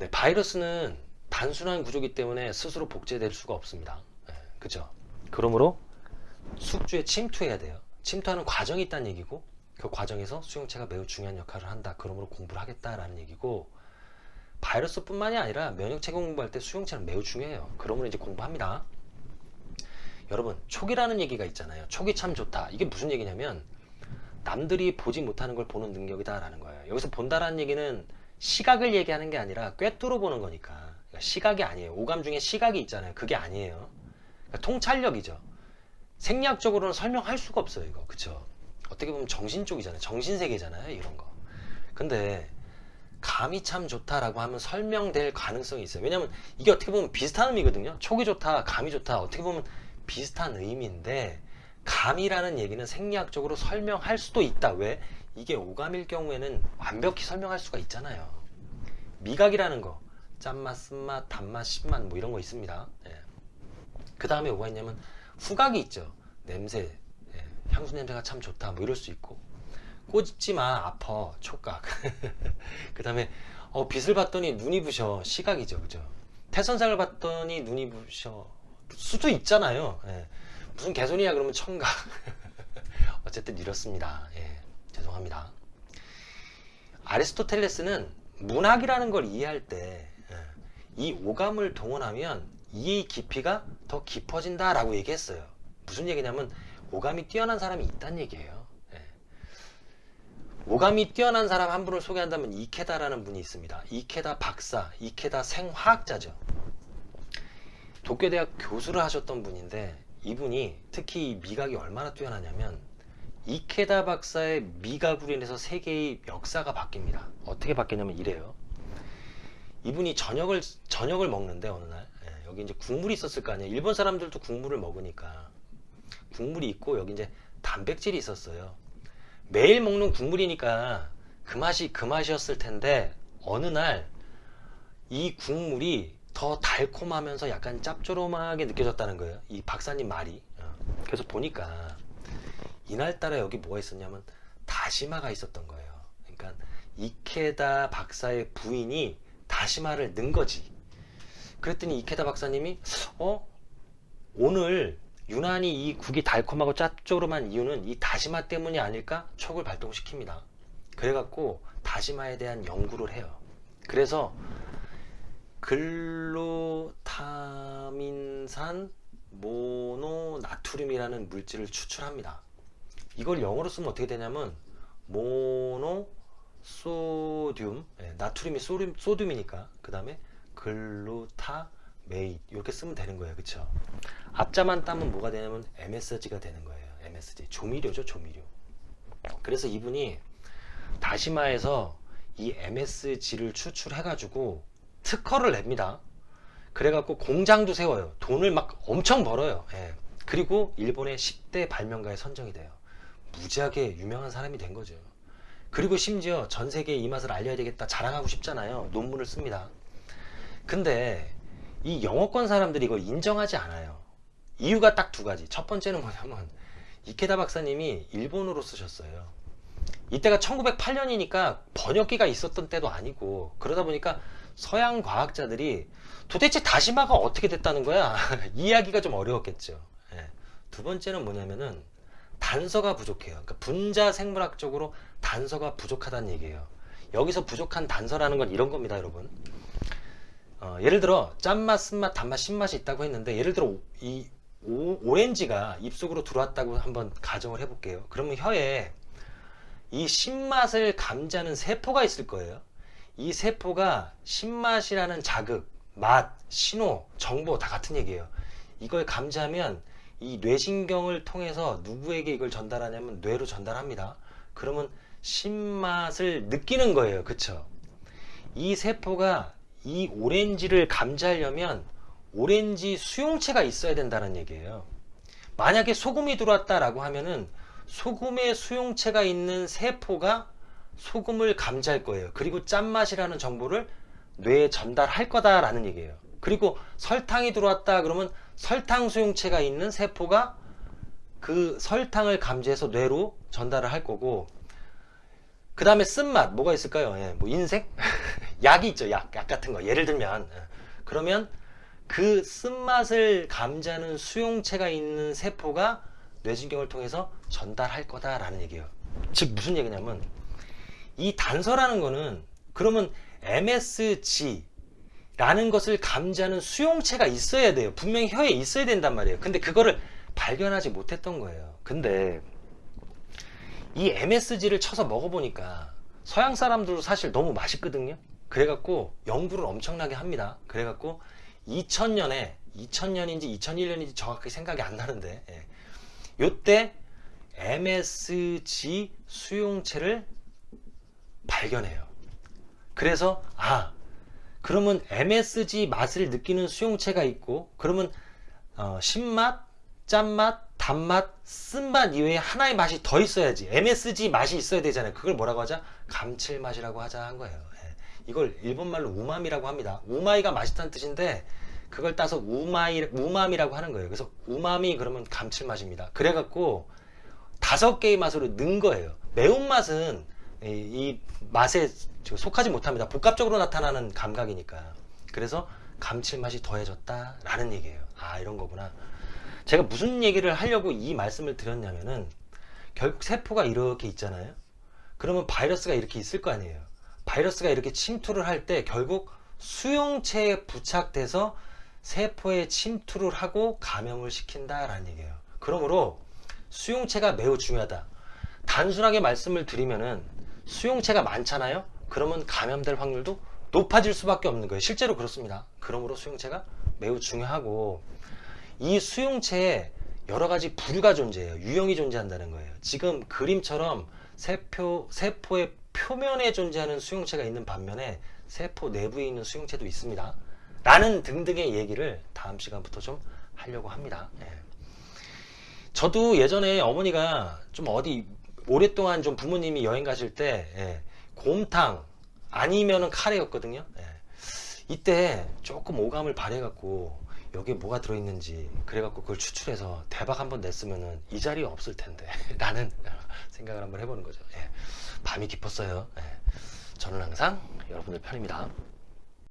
네, 바이러스는 단순한 구조기 때문에 스스로 복제될 수가 없습니다. 네, 그죠? 그러므로 숙주에 침투해야 돼요. 침투하는 과정이 있다는 얘기고 그 과정에서 수용체가 매우 중요한 역할을 한다. 그러므로 공부를 하겠다라는 얘기고 바이러스뿐만이 아니라 면역체계 공부할 때 수용체는 매우 중요해요. 그러므로 이제 공부합니다. 여러분 촉이라는 얘기가 있잖아요. 촉이 참 좋다. 이게 무슨 얘기냐면 남들이 보지 못하는 걸 보는 능력이다 라는 거예요. 여기서 본다라는 얘기는 시각을 얘기하는 게 아니라 꿰뚫어 보는 거니까 그러니까 시각이 아니에요. 오감 중에 시각이 있잖아요. 그게 아니에요. 그러니까 통찰력이죠. 생리학적으로는 설명할 수가 없어요. 이거 그쵸? 어떻게 보면 정신 쪽이잖아요. 정신세계잖아요. 이런 거. 근데 감이 참 좋다라고 하면 설명될 가능성이 있어요. 왜냐면 이게 어떻게 보면 비슷한 의미거든요. 촉이 좋다, 감이 좋다. 어떻게 보면 비슷한 의미인데 감이라는 얘기는 생리학적으로 설명할 수도 있다. 왜? 이게 오감일 경우에는 완벽히 설명할 수가 있잖아요. 미각이라는 거 짠맛, 쓴맛, 단맛, 신맛 뭐 이런 거 있습니다. 예. 그 다음에 뭐가 있냐면 후각이 있죠. 냄새, 예. 향수 냄새가 참 좋다 뭐 이럴 수 있고 꼬집지 마 아파 촉각 그 다음에 어, 빛을 봤더니 눈이 부셔 시각이죠 그죠 태선상을 봤더니 눈이 부셔 수도 있잖아요 예. 무슨 개소리야 그러면 청각 어쨌든 이렇습니다 예. 죄송합니다. 아리스토텔레스는 문학이라는 걸 이해할 때 이 오감을 동원하면 이해의 깊이가 더 깊어진다 라고 얘기했어요. 무슨 얘기냐면 오감이 뛰어난 사람이 있다는 얘기예요. 예. 오감이 뛰어난 사람 한 분을 소개한다면 이케다라는 분이 있습니다. 이케다 박사, 이케다 생화학자죠. 도쿄대학 교수를 하셨던 분인데 이분이 특히 미각이 얼마나 뛰어나냐면 이케다 박사의 미각으로 인해서 세계의 역사가 바뀝니다. 어떻게 바뀌냐면 이래요. 이분이 저녁을 저녁을 먹는데 어느 날 예, 여기 이제 국물이 있었을 거 아니에요. 일본 사람들도 국물을 먹으니까 국물이 있고 여기 이제 단백질이 있었어요. 매일 먹는 국물이니까 그 맛이 그 맛이었을 텐데 어느 날 이 국물이 더 달콤하면서 약간 짭조름하게 느껴졌다는 거예요. 이 박사님 말이. 어. 그래서 보니까 이날따라 여기 뭐가 있었냐면 다시마가 있었던 거예요. 그러니까 이케다 박사의 부인이 다시마를 넣은 거지. 그랬더니 이케다 박사님이 어 오늘 유난히 이 국이 달콤하고 짭조름한 이유는 이 다시마 때문이 아닐까 촉을 발동시킵니다. 그래갖고 다시마에 대한 연구를 해요. 그래서 글루타민산 모노나트륨이라는 물질을 추출합니다. 이걸 영어로 쓰면 어떻게 되냐면 mono sodium 네, 나트륨이 sodium, sodium이니까. 그 다음에 glutamate. 이렇게 쓰면 되는 거예요. 그쵸? 앞자만 따면 뭐가 되냐면 MSG가 되는 거예요. MSG 조미료죠 조미료. 그래서 이분이 다시마에서 이 MSG를 추출해 가지고 특허를 냅니다. 그래갖고 공장도 세워요. 돈을 막 엄청 벌어요. 예. 그리고 일본의 10대 발명가에 선정이 돼요 무지하게 유명한 사람이 된 거죠. 그리고 심지어 전 세계에 이 맛을 알려야 되겠다 자랑하고 싶잖아요. 논문을 씁니다. 근데 이 영어권 사람들이 이걸 인정하지 않아요. 이유가 딱 두 가지. 첫 번째는 뭐냐면 이케다 박사님이 일본어로 쓰셨어요. 이때가 1908년이니까 번역기가 있었던 때도 아니고 그러다 보니까 서양 과학자들이 도대체 다시마가 어떻게 됐다는 거야? 이해하기가 좀 어려웠겠죠. 예. 두 번째는 뭐냐면은 단서가 부족해요. 그러니까 분자 생물학적으로 단서가 부족하다는 얘기예요. 여기서 부족한 단서라는 건 이런 겁니다 여러분. 어, 예를 들어 짠맛, 쓴맛, 단맛, 신맛이 있다고 했는데 예를 들어 이 오, 오렌지가 입속으로 들어왔다고 한번 가정을 해볼게요. 그러면 혀에 이 신맛을 감지하는 세포가 있을 거예요. 이 세포가 신맛이라는 자극, 맛, 신호, 정보 다 같은 얘기예요. 이걸 감지하면 이 뇌신경을 통해서 누구에게 이걸 전달하냐면 뇌로 전달합니다. 그러면 신맛을 느끼는 거예요. 그쵸? 이 세포가 이 오렌지를 감지하려면 오렌지 수용체가 있어야 된다는 얘기예요. 만약에 소금이 들어왔다라고 하면은 소금의 수용체가 있는 세포가 소금을 감지할 거예요. 그리고 짠맛이라는 정보를 뇌에 전달할 거다라는 얘기예요. 그리고 설탕이 들어왔다 그러면 설탕 수용체가 있는 세포가 그 설탕을 감지해서 뇌로 전달을 할 거고 그 다음에 쓴맛 뭐가 있을까요? 예, 뭐 인색? 약이 있죠. 약, 약 같은 거. 예를 들면 예. 그러면 그 쓴맛을 감지하는 수용체가 있는 세포가 뇌신경을 통해서 전달할 거다라는 얘기예요. 즉 무슨 얘기냐면 이 단서라는 거는 그러면 MSG 라는 것을 감지하는 수용체가 있어야 돼요. 분명히 혀에 있어야 된단 말이에요. 근데 그거를 발견하지 못했던 거예요. 근데 이 MSG를 쳐서 먹어보니까 서양 사람들도 사실 너무 맛있거든요. 그래갖고 연구를 엄청나게 합니다. 그래갖고 2000년에 2000년인지 2001년인지 정확하게 생각이 안 나는데 예. 요때 MSG 수용체를 발견해요. 그래서 아 그러면 MSG 맛을 느끼는 수용체가 있고 그러면 어, 신맛, 짠맛, 단맛, 쓴맛 이외에 하나의 맛이 더 있어야지. MSG 맛이 있어야 되잖아요. 그걸 뭐라고 하자? 감칠맛이라고 하자 한 거예요. 예. 이걸 일본말로 우마미라고 합니다. 우마이가 맛있다는 뜻인데 그걸 따서 우마이, 우마미라고 하는 거예요. 그래서 우마미 그러면 감칠맛입니다. 그래갖고 다섯 개의 맛으로 는 거예요. 매운맛은 이, 이 맛에 속하지 못합니다. 복합적으로 나타나는 감각이니까. 그래서 감칠맛이 더해졌다 라는 얘기예요. 아 이런 거구나. 제가 무슨 얘기를 하려고 이 말씀을 드렸냐면은 결국 세포가 이렇게 있잖아요. 그러면 바이러스가 이렇게 있을 거 아니에요. 바이러스가 이렇게 침투를 할 때 결국 수용체에 부착돼서 세포에 침투를 하고 감염을 시킨다라는 얘기예요. 그러므로 수용체가 매우 중요하다. 단순하게 말씀을 드리면은 수용체가 많잖아요 그러면 감염될 확률도 높아질 수밖에 없는 거예요. 실제로 그렇습니다. 그러므로 수용체가 매우 중요하고 이 수용체에 여러 가지 부류가 존재해요. 유형이 존재한다는 거예요. 지금 그림처럼 세포, 세포의 표면에 존재하는 수용체가 있는 반면에 세포 내부에 있는 수용체도 있습니다. 라는 등등의 얘기를 다음 시간부터 좀 하려고 합니다. 예. 저도 예전에 어머니가 좀 어디 오랫동안 좀 부모님이 여행 가실 때 예, 곰탕 아니면은 카레였거든요 예. 이때 조금 오감을 발해갖고 여기에 뭐가 들어있는지 그래갖고 그걸 추출해서 대박 한번 냈으면은 이 자리에 없을 텐데 라는 생각을 한번 해보는 거죠 예. 밤이 깊었어요 예. 저는 항상 여러분들 편입니다